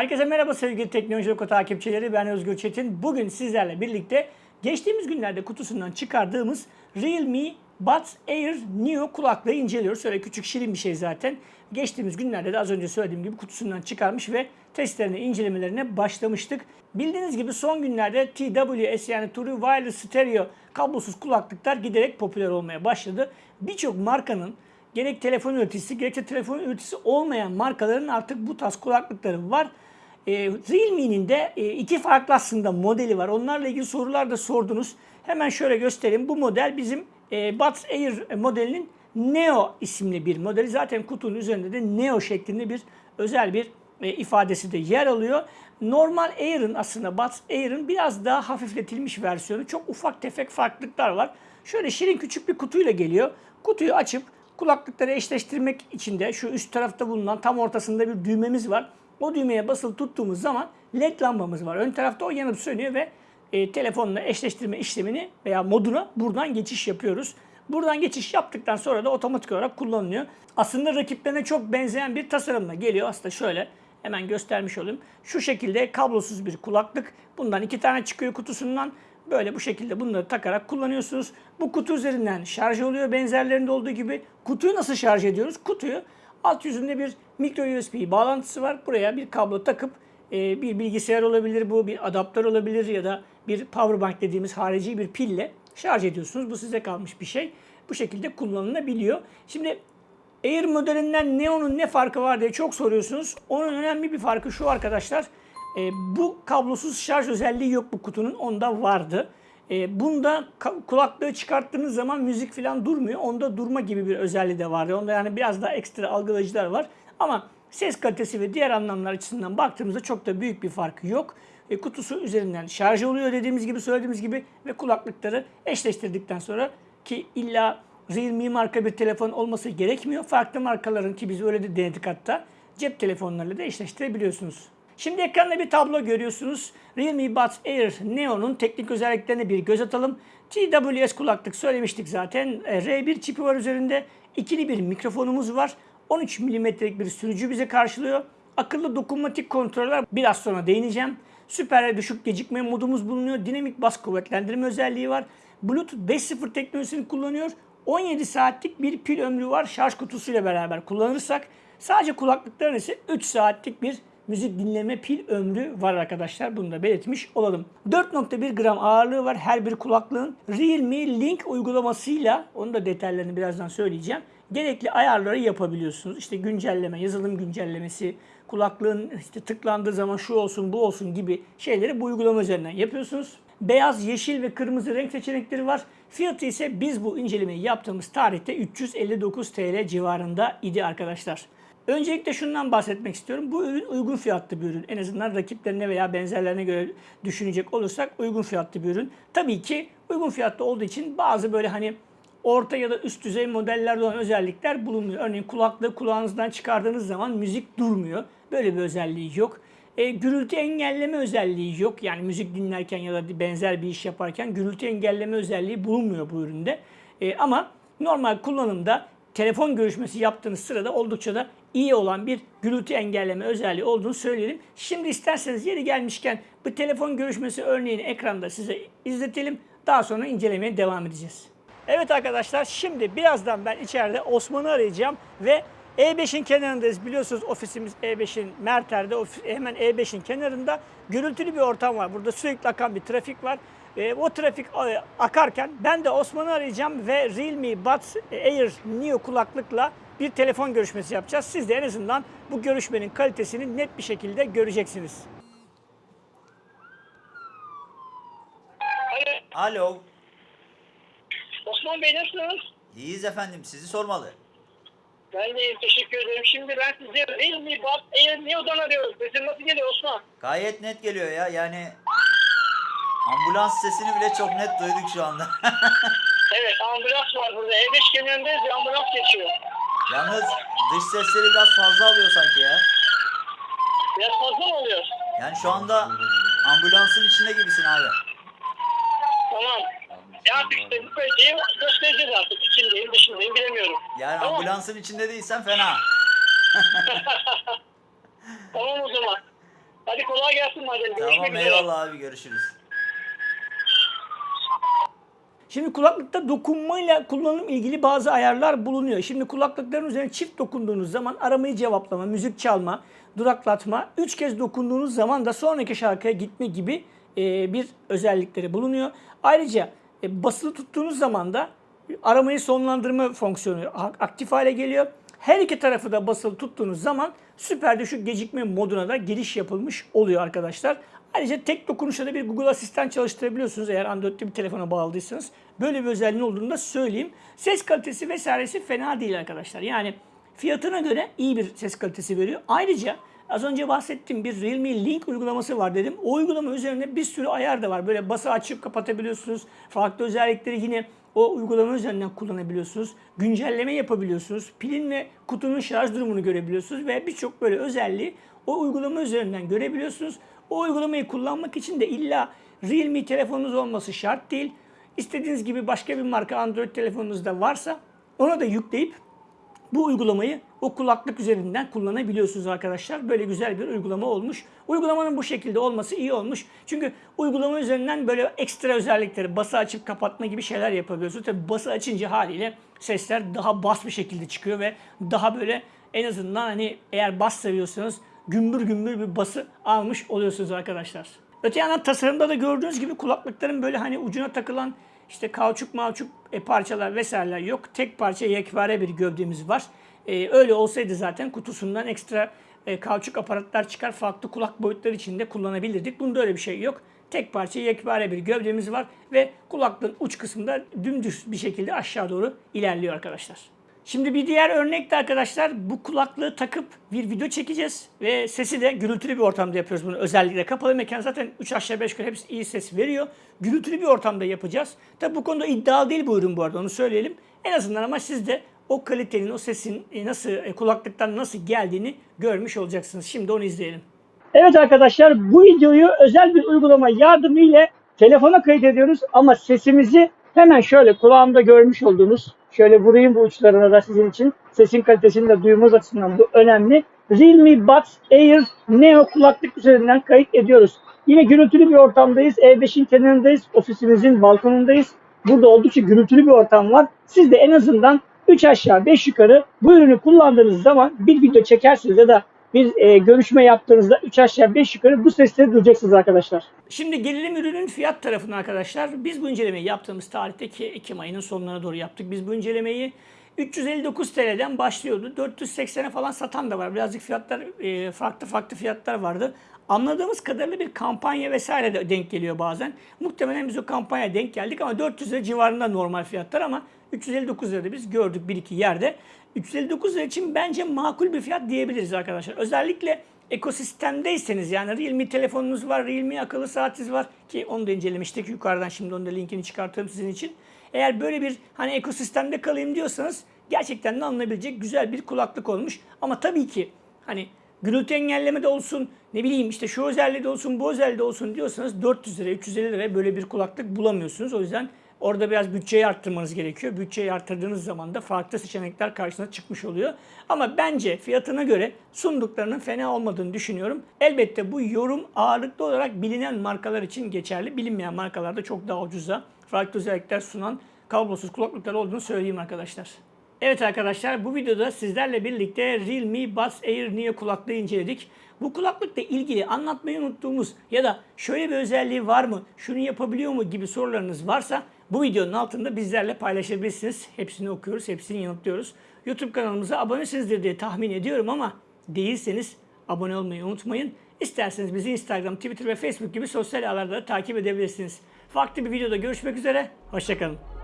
Herkese merhaba sevgili Teknoloji Oku takipçileri. Ben Özgür Çetin. Bugün sizlerle birlikte geçtiğimiz günlerde kutusundan çıkardığımız Realme Buds Air Neo kulaklığı inceliyoruz. Şöyle küçük şirin bir şey zaten. Geçtiğimiz günlerde de az önce söylediğim gibi kutusundan çıkarmış ve testlerine, incelemelerine başlamıştık. Bildiğiniz gibi son günlerde TWS yani True Wireless Stereo kablosuz kulaklıklar giderek popüler olmaya başladı. Birçok markanın gerek telefon üreticisi gerekse telefon üreticisi olmayan markaların artık bu tarz kulaklıkları var. E, Realme'nin de e, iki farklı aslında modeli var. Onlarla ilgili sorular da sordunuz. Hemen şöyle göstereyim. Bu model bizim e, Buds Air modelinin Neo isimli bir modeli. Zaten kutunun üzerinde de Neo şeklinde bir özel bir e, ifadesi de yer alıyor. Normal Air'ın aslında Buds Air'ın biraz daha hafifletilmiş versiyonu. Çok ufak tefek farklılıklar var. Şöyle şirin küçük bir kutuyla geliyor. Kutuyu açıp kulaklıkları eşleştirmek için de şu üst tarafta bulunan tam ortasında bir düğmemiz var. O düğmeye basılı tuttuğumuz zaman led lambamız var. Ön tarafta o yanıp sönüyor ve e, telefonla eşleştirme işlemini veya moduna buradan geçiş yapıyoruz. Buradan geçiş yaptıktan sonra da otomatik olarak kullanılıyor. Aslında rakiplerine çok benzeyen bir tasarımla geliyor. Aslında şöyle hemen göstermiş olayım. Şu şekilde kablosuz bir kulaklık. Bundan iki tane çıkıyor kutusundan. Böyle bu şekilde bunları takarak kullanıyorsunuz. Bu kutu üzerinden şarj oluyor benzerlerinde olduğu gibi. Kutuyu nasıl şarj ediyoruz? Kutuyu alt yüzünde bir micro USB bağlantısı var. Buraya bir kablo takıp e, bir bilgisayar olabilir bu, bir adaptör olabilir ya da bir power bank dediğimiz harici bir pille şarj ediyorsunuz. Bu size kalmış bir şey. Bu şekilde kullanılabiliyor. Şimdi Air modelinden Neo'nun ne farkı var diye çok soruyorsunuz. Onun önemli bir farkı şu arkadaşlar. E, bu kablosuz şarj özelliği yok bu kutunun. Onda vardı. E, bunda kulaklığı çıkarttığınız zaman müzik falan durmuyor. Onda durma gibi bir özelliği de vardı. Onda yani biraz daha ekstra algılayıcılar var. Ama ses kalitesi ve diğer anlamlar açısından baktığımızda çok da büyük bir farkı yok. E, kutusu üzerinden şarj oluyor dediğimiz gibi söylediğimiz gibi ve kulaklıkları eşleştirdikten sonra ki illa Realme marka bir telefon olması gerekmiyor. Farklı markaların ki biz öyle de denedik hatta cep telefonlarıyla da eşleştirebiliyorsunuz. Şimdi ekranda bir tablo görüyorsunuz. Realme Buds Air Neo'nun teknik özelliklerine bir göz atalım. TWS kulaklık söylemiştik zaten. E, R1 çipi var üzerinde. İkili bir mikrofonumuz var. 13 mm'lik bir sürücü bize karşılıyor. Akıllı dokunmatik kontroller biraz sonra değineceğim. Süper düşük gecikme modumuz bulunuyor. Dinamik bas kuvvetlendirme özelliği var. Bluetooth 5.0 teknolojisini kullanıyor. 17 saatlik bir pil ömrü var şarj kutusuyla beraber kullanırsak. Sadece kulaklıkların ise 3 saatlik bir müzik dinleme pil ömrü var arkadaşlar. Bunu da belirtmiş olalım. 4.1 gram ağırlığı var her bir kulaklığın. Realme Link uygulamasıyla, onu da detaylarını birazdan söyleyeceğim. Gerekli ayarları yapabiliyorsunuz. İşte güncelleme, yazılım güncellemesi, kulaklığın işte tıklandığı zaman şu olsun bu olsun gibi şeyleri bu uygulama üzerinden yapıyorsunuz. Beyaz, yeşil ve kırmızı renk seçenekleri var. Fiyatı ise biz bu incelemeyi yaptığımız tarihte 359 TL civarında idi arkadaşlar. Öncelikle şundan bahsetmek istiyorum. Bu ürün uygun fiyatlı bir ürün. En azından rakiplerine veya benzerlerine göre düşünecek olursak uygun fiyatlı bir ürün. Tabii ki uygun fiyatlı olduğu için bazı böyle hani orta ya da üst düzey modellerde olan özellikler bulunmuyor. Örneğin kulaklığı kulağınızdan çıkardığınız zaman müzik durmuyor. Böyle bir özelliği yok. E, gürültü engelleme özelliği yok. Yani müzik dinlerken ya da benzer bir iş yaparken gürültü engelleme özelliği bulunmuyor bu üründe. E, ama normal kullanımda telefon görüşmesi yaptığınız sırada oldukça da iyi olan bir gürültü engelleme özelliği olduğunu söyleyelim. Şimdi isterseniz yeri gelmişken bu telefon görüşmesi örneğini ekranda size izletelim. Daha sonra incelemeye devam edeceğiz. Evet arkadaşlar şimdi birazdan ben içeride Osman'ı arayacağım ve E5'in kenarındayız. Biliyorsunuz ofisimiz E5'in Merter'de hemen E5'in kenarında gürültülü bir ortam var. Burada sürekli akan bir trafik var. E, o trafik e, akarken ben de Osman'ı arayacağım ve Realme Buds Air Neo kulaklıkla bir telefon görüşmesi yapacağız. Siz de en azından bu görüşmenin kalitesini net bir şekilde göreceksiniz. Alo. Osman Bey nasılsınız? İyiyiz efendim. Sizi sormalı. Ben de iyiyim, teşekkür ederim. Şimdi ben sizi Realme Buds Air Neo'dan arıyorum. Sesim nasıl geliyor Osman? Gayet net geliyor ya. Yani ambulans sesini bile çok net duyduk şu anda. Evet ambulans var burada. E5 kenarındayız ambulans geçiyor. Yalnız dış sesleri biraz fazla alıyor sanki ya. Biraz fazla mı oluyor? Yani şu anda ambulansın içinde gibisin abi. Tamam. Ya artık işte bu kaliteyi göstereceğiz artık. İçindeyim dışındayım bilemiyorum. Yani Tamam. ambulansın içinde değilsen fena. Tamam o zaman. Hadi kolay gelsin madem. Görüşmek Tamam üzere. eyvallah abi görüşürüz. Şimdi kulaklıkta dokunmayla kullanım ilgili bazı ayarlar bulunuyor. Şimdi kulaklıkların üzerine çift dokunduğunuz zaman aramayı cevaplama, müzik çalma, duraklatma, üç kez dokunduğunuz zaman da sonraki şarkıya gitme gibi e, bir özellikleri bulunuyor. Ayrıca e, basılı tuttuğunuz zaman da aramayı sonlandırma fonksiyonu aktif hale geliyor. Her iki tarafı da basılı tuttuğunuz zaman süper düşük gecikme moduna da giriş yapılmış oluyor arkadaşlar. Ayrıca tek dokunuşla da bir Google Asistan çalıştırabiliyorsunuz eğer Android'li bir telefona bağladıysanız. Böyle bir özelliğin olduğunu da söyleyeyim. Ses kalitesi vesairesi fena değil arkadaşlar. Yani fiyatına göre iyi bir ses kalitesi veriyor. Ayrıca az önce bahsettiğim bir Realme Link uygulaması var dedim. O uygulama üzerinde bir sürü ayar da var. Böyle bası açıp kapatabiliyorsunuz. Farklı özellikleri yine o uygulama üzerinden kullanabiliyorsunuz. Güncelleme yapabiliyorsunuz. Pilin ve kutunun şarj durumunu görebiliyorsunuz ve birçok böyle özelliği o uygulama üzerinden görebiliyorsunuz. O uygulamayı kullanmak için de illa Realme telefonunuz olması şart değil. İstediğiniz gibi başka bir marka Android telefonunuzda varsa ona da yükleyip bu uygulamayı o kulaklık üzerinden kullanabiliyorsunuz arkadaşlar. Böyle güzel bir uygulama olmuş. Uygulamanın bu şekilde olması iyi olmuş. Çünkü uygulama üzerinden böyle ekstra özellikleri bası açıp kapatma gibi şeyler yapabiliyorsunuz. Tabi bası açınca haliyle sesler daha bas bir şekilde çıkıyor ve daha böyle en azından hani eğer bas seviyorsanız gümbür gümbür bir bası almış oluyorsunuz arkadaşlar. Öte yandan tasarımda da gördüğünüz gibi kulaklıkların böyle hani ucuna takılan işte kauçuk mauçuk e, parçalar vesaireler yok. Tek parça yekpare bir gövdemiz var. E, öyle olsaydı zaten kutusundan ekstra e, kauçuk aparatlar çıkar farklı kulak boyutları içinde kullanabilirdik. Bunda öyle bir şey yok. Tek parça yekpare bir gövdemiz var ve kulaklığın uç kısmında dümdüz bir şekilde aşağı doğru ilerliyor arkadaşlar. Şimdi bir diğer örnek de arkadaşlar bu kulaklığı takıp bir video çekeceğiz ve sesi de gürültülü bir ortamda yapıyoruz bunu. Özellikle kapalı mekan zaten 3 aşağı 5 yukarı hepsi iyi ses veriyor. Gürültülü bir ortamda yapacağız. Tabi bu konuda iddialı değil bu ürün bu arada onu söyleyelim. En azından ama siz de o kalitenin, o sesin nasıl e, kulaklıktan nasıl geldiğini görmüş olacaksınız. Şimdi onu izleyelim. Evet arkadaşlar bu videoyu özel bir uygulama yardımıyla telefona kaydediyoruz ama sesimizi hemen şöyle kulağımda görmüş olduğunuz şöyle vurayım bu uçlarına da sizin için sesin kalitesini de duymanız açısından bu önemli. Realme Buds Air Neo kulaklık üzerinden kayıt ediyoruz. Yine gürültülü bir ortamdayız. E5'in kenarındayız. Ofisimizin balkonundayız. Burada oldukça gürültülü bir ortam var. Siz de en azından 3 aşağı 5 yukarı bu ürünü kullandığınız zaman bir video çekersiniz ya da bir e, görüşme yaptığınızda 3 aşağı 5 yukarı bu sesleri duyacaksınız arkadaşlar. Şimdi gelelim ürünün fiyat tarafına arkadaşlar. Biz bu incelemeyi yaptığımız tarihte ki Ekim ayının sonlarına doğru yaptık. Biz bu incelemeyi 359 TL'den başlıyordu. 480'e falan satan da var. Birazcık fiyatlar e, farklı farklı fiyatlar vardı. Anladığımız kadarıyla bir kampanya vesaire de denk geliyor bazen. Muhtemelen biz o kampanya denk geldik ama 400 lira civarında normal fiyatlar ama 359 lirada biz gördük bir iki yerde. 359 lira için bence makul bir fiyat diyebiliriz arkadaşlar. Özellikle ekosistemdeyseniz yani Realme telefonunuz var, Realme akıllı saatiniz var ki onu da incelemiştik yukarıdan şimdi onun da linkini çıkartırım sizin için. Eğer böyle bir hani ekosistemde kalayım diyorsanız gerçekten de alınabilecek güzel bir kulaklık olmuş. Ama tabii ki hani gürültü engelleme de olsun, ne bileyim işte şu özelliği de olsun, bu özelliği de olsun diyorsanız 400 lira, 350 liraya böyle bir kulaklık bulamıyorsunuz. O yüzden orada biraz bütçeyi arttırmanız gerekiyor. Bütçeyi arttırdığınız zaman da farklı seçenekler karşınıza çıkmış oluyor. Ama bence fiyatına göre sunduklarının fena olmadığını düşünüyorum. Elbette bu yorum ağırlıklı olarak bilinen markalar için geçerli. Bilinmeyen markalarda çok daha ucuza farklı özellikler sunan kablosuz kulaklıklar olduğunu söyleyeyim arkadaşlar. Evet arkadaşlar bu videoda sizlerle birlikte Realme Buds Air Neo kulaklığı inceledik. Bu kulaklıkla ilgili anlatmayı unuttuğumuz ya da şöyle bir özelliği var mı, şunu yapabiliyor mu gibi sorularınız varsa bu videonun altında bizlerle paylaşabilirsiniz. Hepsini okuyoruz, hepsini yanıtlıyoruz. YouTube kanalımıza abonesinizdir diye tahmin ediyorum ama değilseniz abone olmayı unutmayın. İsterseniz bizi Instagram, Twitter ve Facebook gibi sosyal ağlarda da takip edebilirsiniz. Farklı bir videoda görüşmek üzere, hoşçakalın.